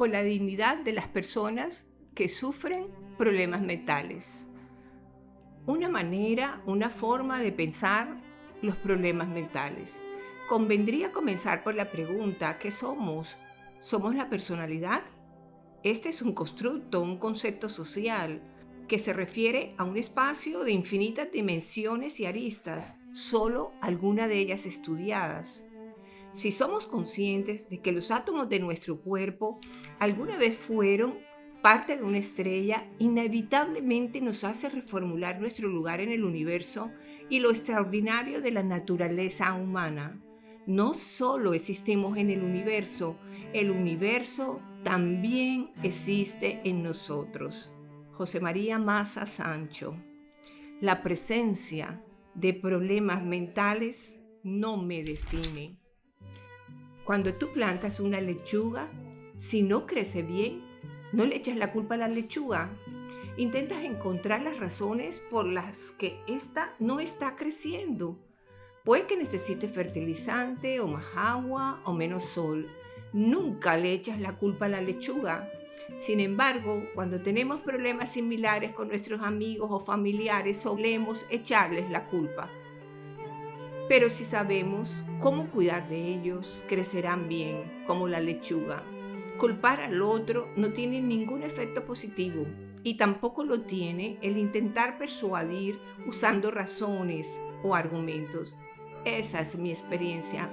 por la dignidad de las personas que sufren problemas mentales. Una manera, una forma de pensar los problemas mentales. Convendría comenzar por la pregunta, ¿qué somos? ¿Somos la personalidad? Este es un constructo, un concepto social que se refiere a un espacio de infinitas dimensiones y aristas, solo alguna de ellas estudiadas. Si somos conscientes de que los átomos de nuestro cuerpo alguna vez fueron parte de una estrella, inevitablemente nos hace reformular nuestro lugar en el universo y lo extraordinario de la naturaleza humana. No solo existimos en el universo, el universo también existe en nosotros. José María Maza Sancho. La presencia de problemas mentales no me define. Cuando tú plantas una lechuga, si no crece bien, no le echas la culpa a la lechuga. Intentas encontrar las razones por las que ésta no está creciendo. Puede que necesite fertilizante o más agua o menos sol. Nunca le echas la culpa a la lechuga. Sin embargo, cuando tenemos problemas similares con nuestros amigos o familiares, solemos echarles la culpa. Pero si sabemos cómo cuidar de ellos, crecerán bien, como la lechuga. Culpar al otro no tiene ningún efecto positivo y tampoco lo tiene el intentar persuadir usando razones o argumentos. Esa es mi experiencia.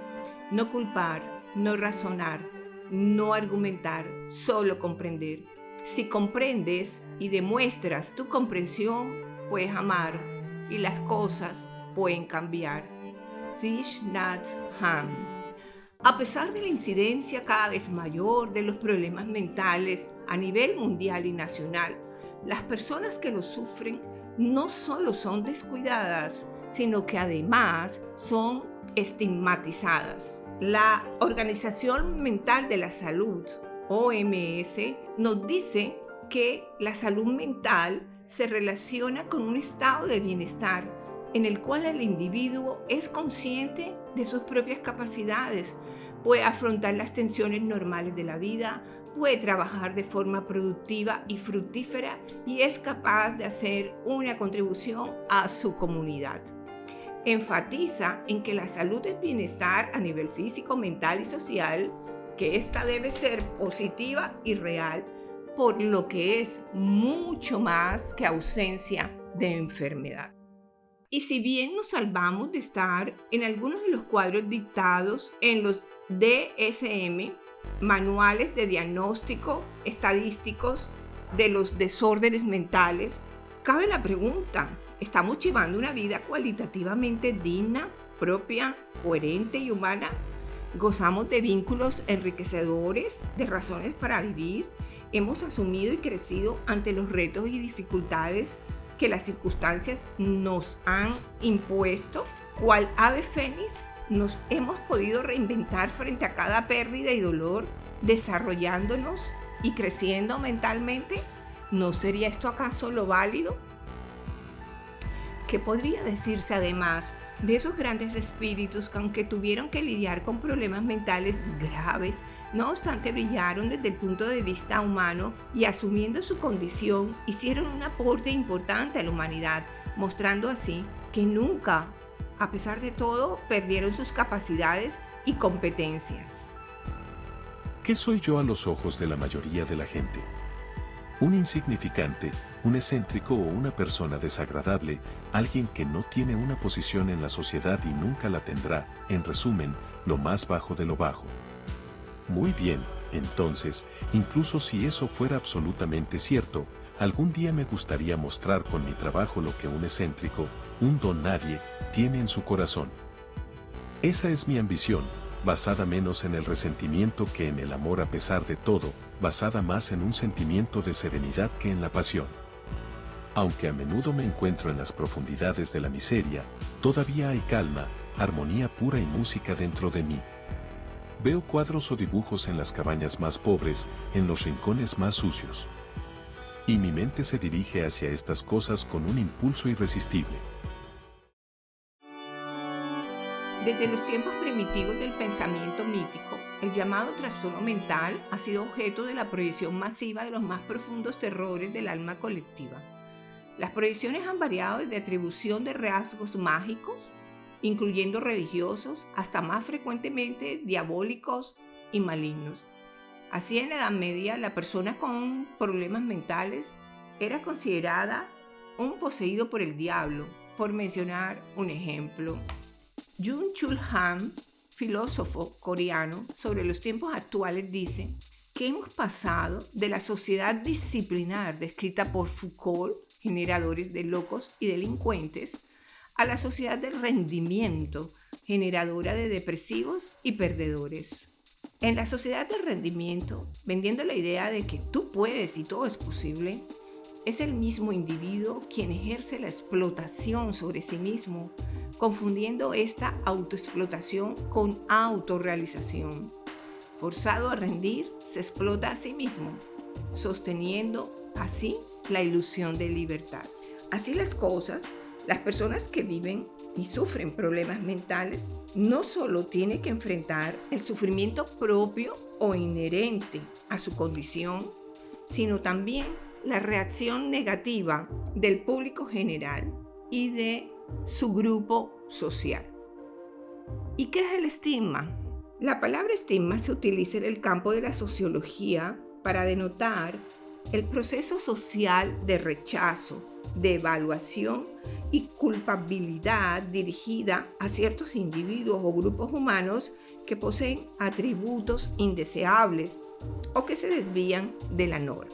No culpar, no razonar, no argumentar, solo comprender. Si comprendes y demuestras tu comprensión, puedes amar y las cosas pueden cambiar. Nhat Hanh. A pesar de la incidencia cada vez mayor de los problemas mentales a nivel mundial y nacional, las personas que los sufren no solo son descuidadas, sino que además son estigmatizadas. La Organización Mental de la Salud, OMS, nos dice que la salud mental se relaciona con un estado de bienestar en el cual el individuo es consciente de sus propias capacidades, puede afrontar las tensiones normales de la vida, puede trabajar de forma productiva y fructífera y es capaz de hacer una contribución a su comunidad enfatiza en que la salud es bienestar a nivel físico, mental y social, que esta debe ser positiva y real, por lo que es mucho más que ausencia de enfermedad. Y si bien nos salvamos de estar en algunos de los cuadros dictados en los DSM, manuales de diagnóstico estadísticos de los desórdenes mentales, cabe la pregunta, ¿estamos llevando una vida cualitativamente digna, propia, coherente y humana? ¿Gozamos de vínculos enriquecedores, de razones para vivir? ¿Hemos asumido y crecido ante los retos y dificultades que las circunstancias nos han impuesto? ¿Cuál ave fénix nos hemos podido reinventar frente a cada pérdida y dolor, desarrollándonos y creciendo mentalmente? ¿No sería esto acaso lo válido? ¿Qué podría decirse además de esos grandes espíritus que aunque tuvieron que lidiar con problemas mentales graves, no obstante brillaron desde el punto de vista humano y asumiendo su condición hicieron un aporte importante a la humanidad, mostrando así que nunca, a pesar de todo, perdieron sus capacidades y competencias. ¿Qué soy yo a los ojos de la mayoría de la gente? Un insignificante, un excéntrico o una persona desagradable, alguien que no tiene una posición en la sociedad y nunca la tendrá, en resumen, lo más bajo de lo bajo. Muy bien, entonces, incluso si eso fuera absolutamente cierto, algún día me gustaría mostrar con mi trabajo lo que un excéntrico, un don nadie, tiene en su corazón. Esa es mi ambición, basada menos en el resentimiento que en el amor a pesar de todo, basada más en un sentimiento de serenidad que en la pasión. Aunque a menudo me encuentro en las profundidades de la miseria, todavía hay calma, armonía pura y música dentro de mí. Veo cuadros o dibujos en las cabañas más pobres, en los rincones más sucios. Y mi mente se dirige hacia estas cosas con un impulso irresistible. Desde los tiempos primitivos del pensamiento mítico, el llamado trastorno mental ha sido objeto de la proyección masiva de los más profundos terrores del alma colectiva. Las proyecciones han variado desde atribución de rasgos mágicos, incluyendo religiosos, hasta más frecuentemente diabólicos y malignos. Así en la Edad Media, la persona con problemas mentales era considerada un poseído por el diablo, por mencionar un ejemplo. Jung Chul Han, filósofo coreano sobre los tiempos actuales, dice que hemos pasado de la sociedad disciplinar descrita por Foucault, generadores de locos y delincuentes, a la sociedad del rendimiento, generadora de depresivos y perdedores. En la sociedad del rendimiento, vendiendo la idea de que tú puedes y todo es posible, es el mismo individuo quien ejerce la explotación sobre sí mismo, confundiendo esta autoexplotación con autorrealización. Forzado a rendir, se explota a sí mismo, sosteniendo así la ilusión de libertad. Así las cosas, las personas que viven y sufren problemas mentales no solo tienen que enfrentar el sufrimiento propio o inherente a su condición, sino también la reacción negativa del público general y de su grupo social. ¿Y qué es el estigma? La palabra estigma se utiliza en el campo de la sociología para denotar el proceso social de rechazo, de evaluación y culpabilidad dirigida a ciertos individuos o grupos humanos que poseen atributos indeseables o que se desvían de la norma.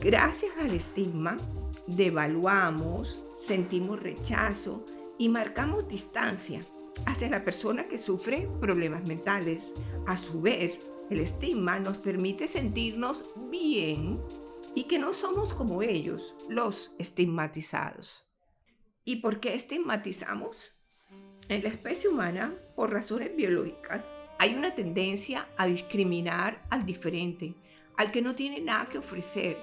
Gracias al estigma, devaluamos, sentimos rechazo y marcamos distancia hacia la persona que sufre problemas mentales. A su vez, el estigma nos permite sentirnos bien y que no somos como ellos, los estigmatizados. ¿Y por qué estigmatizamos? En la especie humana, por razones biológicas, hay una tendencia a discriminar al diferente, al que no tiene nada que ofrecer,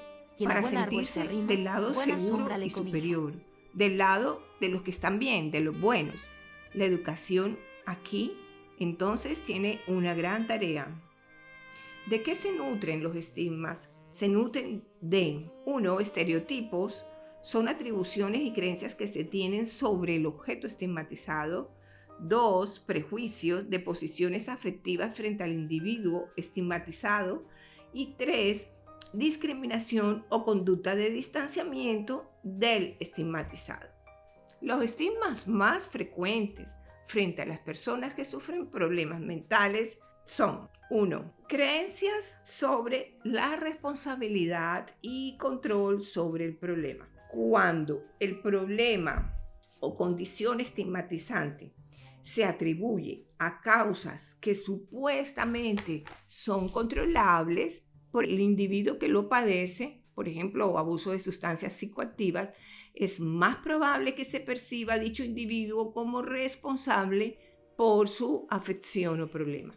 para sentirse del lado seguro y superior, del lado de los que están bien, de los buenos. La educación aquí entonces tiene una gran tarea. ¿De qué se nutren los estigmas? Se nutren de, uno, estereotipos, son atribuciones y creencias que se tienen sobre el objeto estigmatizado. Dos, prejuicios de posiciones afectivas frente al individuo estigmatizado. Y tres, discriminación o conducta de distanciamiento del estigmatizado. Los estigmas más frecuentes frente a las personas que sufren problemas mentales son 1. Creencias sobre la responsabilidad y control sobre el problema. Cuando el problema o condición estigmatizante se atribuye a causas que supuestamente son controlables, por el individuo que lo padece, por ejemplo, abuso de sustancias psicoactivas, es más probable que se perciba dicho individuo como responsable por su afección o problema.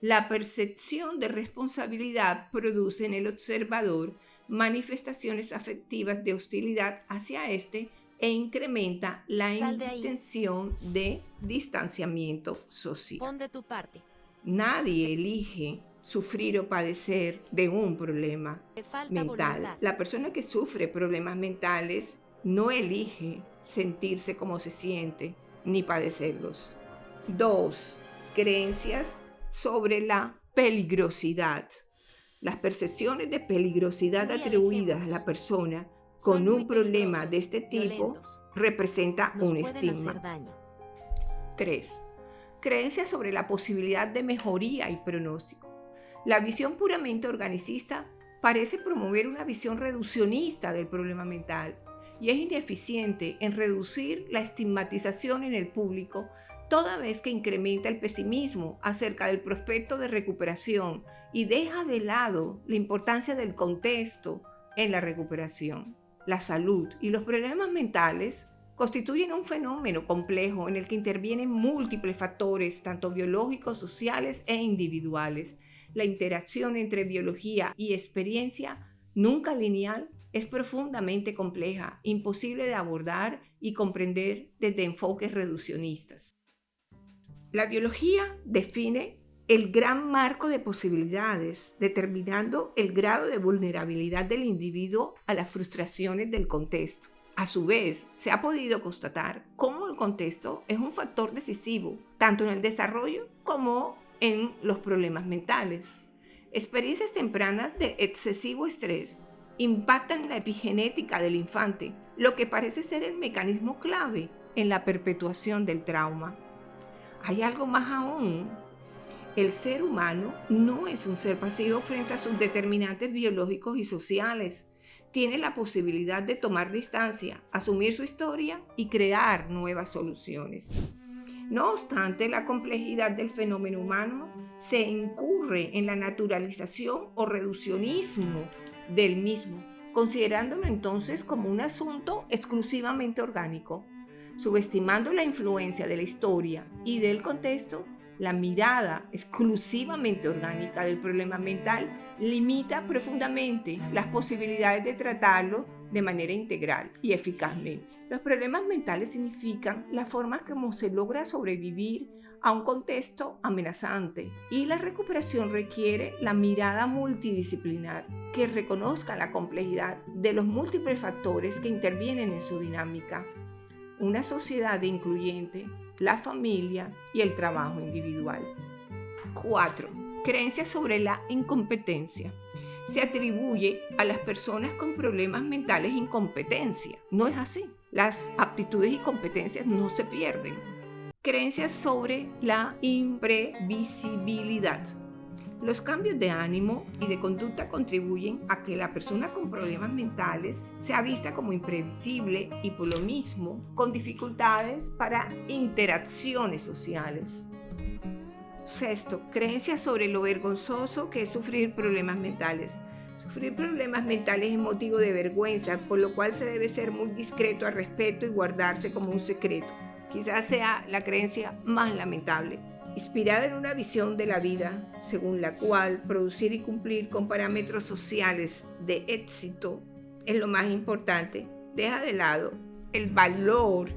La percepción de responsabilidad produce en el observador manifestaciones afectivas de hostilidad hacia este e incrementa la intención de distanciamiento social. de tu parte. Nadie elige sufrir o padecer de un problema mental. La persona que sufre problemas mentales no elige sentirse como se siente ni padecerlos. Dos, creencias sobre la peligrosidad. Las percepciones de peligrosidad atribuidas a la persona con un problema de este tipo representa un estigma. 3. Creencias sobre la posibilidad de mejoría y pronóstico. La visión puramente organicista parece promover una visión reduccionista del problema mental y es ineficiente en reducir la estigmatización en el público toda vez que incrementa el pesimismo acerca del prospecto de recuperación y deja de lado la importancia del contexto en la recuperación. La salud y los problemas mentales constituyen un fenómeno complejo en el que intervienen múltiples factores, tanto biológicos, sociales e individuales, la interacción entre biología y experiencia, nunca lineal, es profundamente compleja, imposible de abordar y comprender desde enfoques reduccionistas. La biología define el gran marco de posibilidades, determinando el grado de vulnerabilidad del individuo a las frustraciones del contexto. A su vez, se ha podido constatar cómo el contexto es un factor decisivo, tanto en el desarrollo como en los problemas mentales. Experiencias tempranas de excesivo estrés impactan la epigenética del infante, lo que parece ser el mecanismo clave en la perpetuación del trauma. Hay algo más aún. El ser humano no es un ser pasivo frente a sus determinantes biológicos y sociales. Tiene la posibilidad de tomar distancia, asumir su historia y crear nuevas soluciones. No obstante, la complejidad del fenómeno humano se incurre en la naturalización o reduccionismo del mismo, considerándolo entonces como un asunto exclusivamente orgánico, subestimando la influencia de la historia y del contexto, la mirada exclusivamente orgánica del problema mental limita profundamente las posibilidades de tratarlo de manera integral y eficazmente. Los problemas mentales significan la forma como se logra sobrevivir a un contexto amenazante y la recuperación requiere la mirada multidisciplinar que reconozca la complejidad de los múltiples factores que intervienen en su dinámica. Una sociedad incluyente, la familia y el trabajo individual. 4. Creencias sobre la incompetencia se atribuye a las personas con problemas mentales incompetencia. No es así. Las aptitudes y competencias no se pierden. Creencias sobre la imprevisibilidad. Los cambios de ánimo y de conducta contribuyen a que la persona con problemas mentales sea vista como imprevisible y por lo mismo con dificultades para interacciones sociales. Sexto, creencias sobre lo vergonzoso que es sufrir problemas mentales. Sufrir problemas mentales es motivo de vergüenza, por lo cual se debe ser muy discreto al respeto y guardarse como un secreto. Quizás sea la creencia más lamentable, inspirada en una visión de la vida, según la cual producir y cumplir con parámetros sociales de éxito es lo más importante. Deja de lado el valor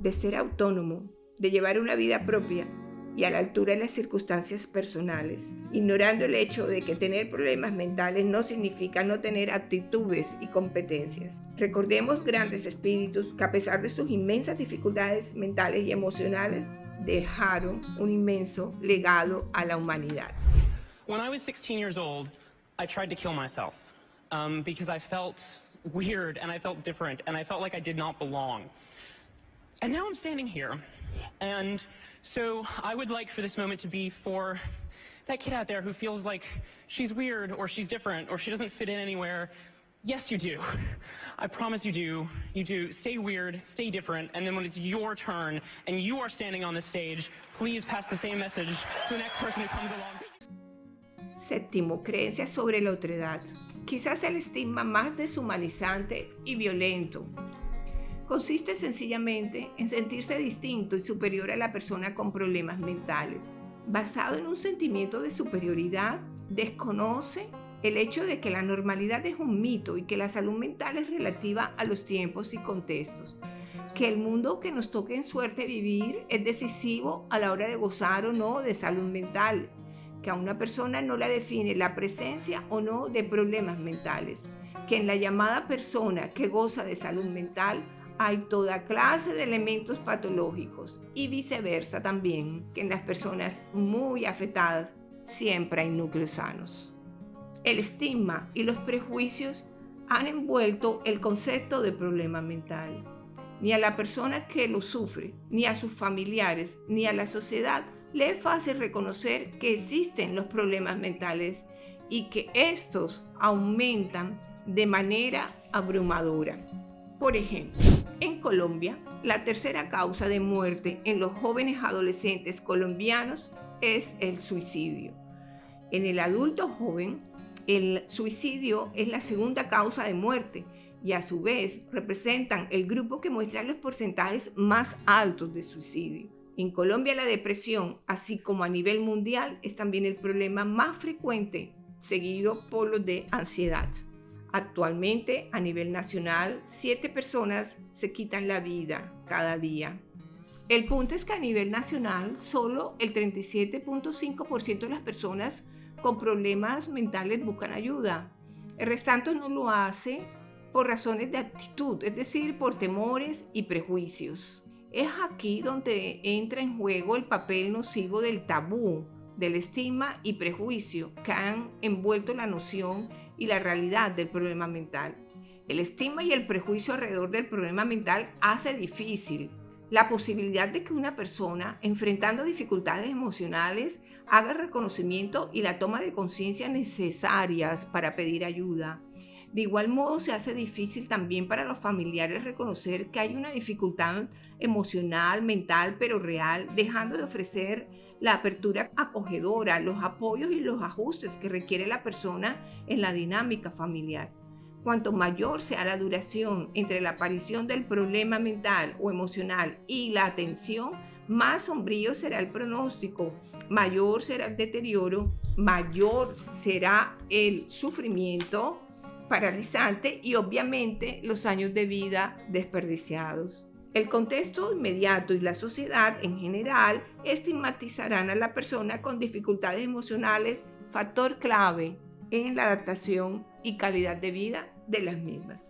de ser autónomo, de llevar una vida propia y a la altura de las circunstancias personales, ignorando el hecho de que tener problemas mentales no significa no tener actitudes y competencias. Recordemos grandes espíritus que a pesar de sus inmensas dificultades mentales y emocionales, dejaron un inmenso legado a la humanidad. When I was 16 years old, I tried to kill myself um, because I felt weird and I felt different and I felt like I did not belong. And now I'm standing here and So I would like for this moment to be for that kid out there who feels like she's weird or she's different or she doesn't fit in anywhere. Yes, you do. I promise you do. You do. Stay weird, stay different, and then when it's your turn and you are standing on the stage, please pass the same message to the next person who comes along. Séptimo, creencias sobre la otredad. Quizás el estigma más deshumanizante y violento consiste sencillamente en sentirse distinto y superior a la persona con problemas mentales. Basado en un sentimiento de superioridad, desconoce el hecho de que la normalidad es un mito y que la salud mental es relativa a los tiempos y contextos, que el mundo que nos toque en suerte vivir es decisivo a la hora de gozar o no de salud mental, que a una persona no la define la presencia o no de problemas mentales, que en la llamada persona que goza de salud mental hay toda clase de elementos patológicos y viceversa también, que en las personas muy afectadas siempre hay núcleos sanos. El estigma y los prejuicios han envuelto el concepto de problema mental. Ni a la persona que lo sufre, ni a sus familiares, ni a la sociedad le es fácil reconocer que existen los problemas mentales y que estos aumentan de manera abrumadora. Por ejemplo, en Colombia, la tercera causa de muerte en los jóvenes adolescentes colombianos es el suicidio. En el adulto joven, el suicidio es la segunda causa de muerte y a su vez representan el grupo que muestra los porcentajes más altos de suicidio. En Colombia la depresión, así como a nivel mundial, es también el problema más frecuente, seguido por los de ansiedad. Actualmente, a nivel nacional, siete personas se quitan la vida cada día. El punto es que a nivel nacional, solo el 37.5% de las personas con problemas mentales buscan ayuda. El restante no lo hace por razones de actitud, es decir, por temores y prejuicios. Es aquí donde entra en juego el papel nocivo del tabú, del estigma y prejuicio que han envuelto la noción y la realidad del problema mental. El estigma y el prejuicio alrededor del problema mental hace difícil la posibilidad de que una persona enfrentando dificultades emocionales haga el reconocimiento y la toma de conciencia necesarias para pedir ayuda. De igual modo se hace difícil también para los familiares reconocer que hay una dificultad emocional, mental, pero real, dejando de ofrecer la apertura acogedora, los apoyos y los ajustes que requiere la persona en la dinámica familiar. Cuanto mayor sea la duración entre la aparición del problema mental o emocional y la atención, más sombrío será el pronóstico, mayor será el deterioro, mayor será el sufrimiento paralizante y obviamente los años de vida desperdiciados. El contexto inmediato y la sociedad en general estigmatizarán a la persona con dificultades emocionales, factor clave en la adaptación y calidad de vida de las mismas.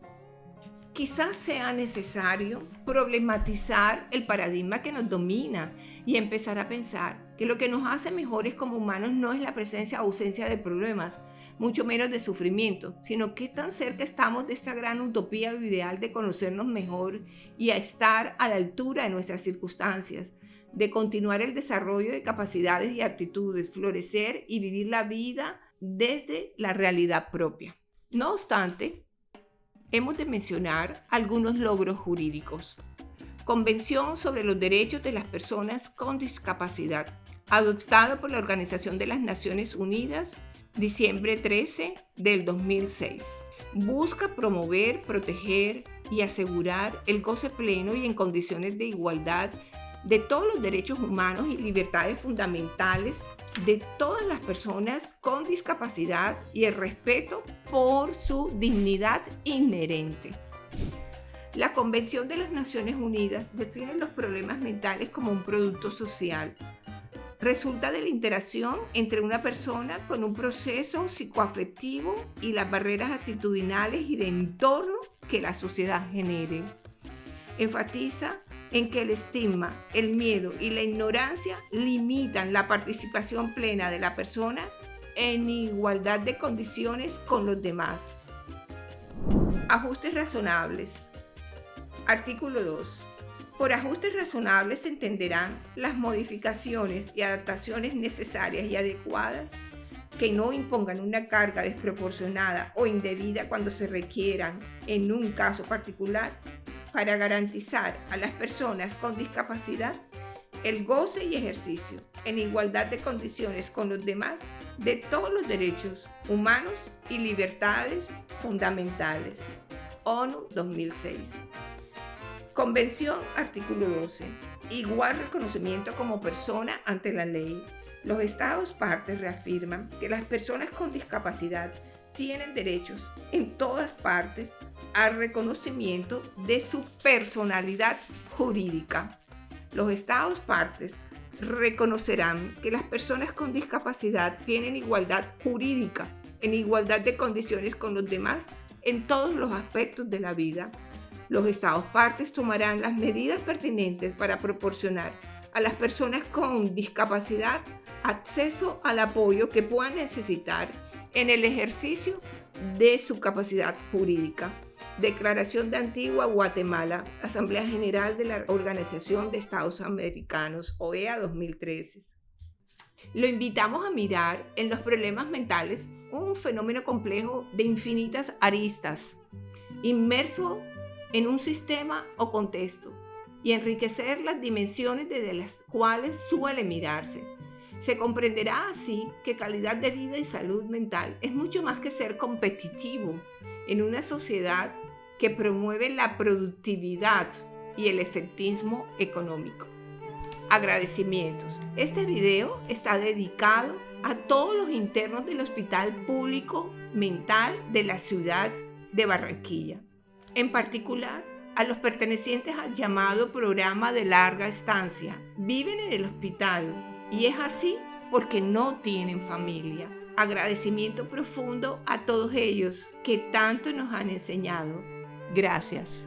Quizás sea necesario problematizar el paradigma que nos domina y empezar a pensar que lo que nos hace mejores como humanos no es la presencia o ausencia de problemas, mucho menos de sufrimiento, sino que tan cerca estamos de esta gran utopía o ideal de conocernos mejor y a estar a la altura de nuestras circunstancias, de continuar el desarrollo de capacidades y aptitudes, florecer y vivir la vida desde la realidad propia. No obstante, hemos de mencionar algunos logros jurídicos. Convención sobre los Derechos de las Personas con Discapacidad, adoptada por la Organización de las Naciones Unidas, diciembre 13 del 2006. Busca promover, proteger y asegurar el goce pleno y en condiciones de igualdad de todos los derechos humanos y libertades fundamentales de todas las personas con discapacidad y el respeto por su dignidad inherente. La Convención de las Naciones Unidas define los problemas mentales como un producto social. Resulta de la interacción entre una persona con un proceso psicoafectivo y las barreras actitudinales y de entorno que la sociedad genere. Enfatiza en que el estigma, el miedo y la ignorancia limitan la participación plena de la persona en igualdad de condiciones con los demás. Ajustes razonables. Artículo 2. Por ajustes razonables se entenderán las modificaciones y adaptaciones necesarias y adecuadas que no impongan una carga desproporcionada o indebida cuando se requieran en un caso particular para garantizar a las personas con discapacidad el goce y ejercicio en igualdad de condiciones con los demás de todos los derechos humanos y libertades fundamentales. ONU 2006. Convención, artículo 12. Igual reconocimiento como persona ante la ley. Los Estados partes reafirman que las personas con discapacidad tienen derechos en todas partes al reconocimiento de su personalidad jurídica. Los Estados partes reconocerán que las personas con discapacidad tienen igualdad jurídica, en igualdad de condiciones con los demás en todos los aspectos de la vida. Los Estados partes tomarán las medidas pertinentes para proporcionar a las personas con discapacidad acceso al apoyo que puedan necesitar en el ejercicio de su capacidad jurídica. Declaración de Antigua Guatemala, Asamblea General de la Organización de Estados Americanos, OEA 2013. Lo invitamos a mirar en los problemas mentales un fenómeno complejo de infinitas aristas, inmerso en un sistema o contexto, y enriquecer las dimensiones desde las cuales suele mirarse. Se comprenderá así que calidad de vida y salud mental es mucho más que ser competitivo en una sociedad que promueve la productividad y el efectismo económico. Agradecimientos. Este video está dedicado a todos los internos del Hospital Público Mental de la ciudad de Barranquilla. En particular, a los pertenecientes al llamado programa de larga estancia. Viven en el hospital y es así porque no tienen familia. Agradecimiento profundo a todos ellos que tanto nos han enseñado. Gracias.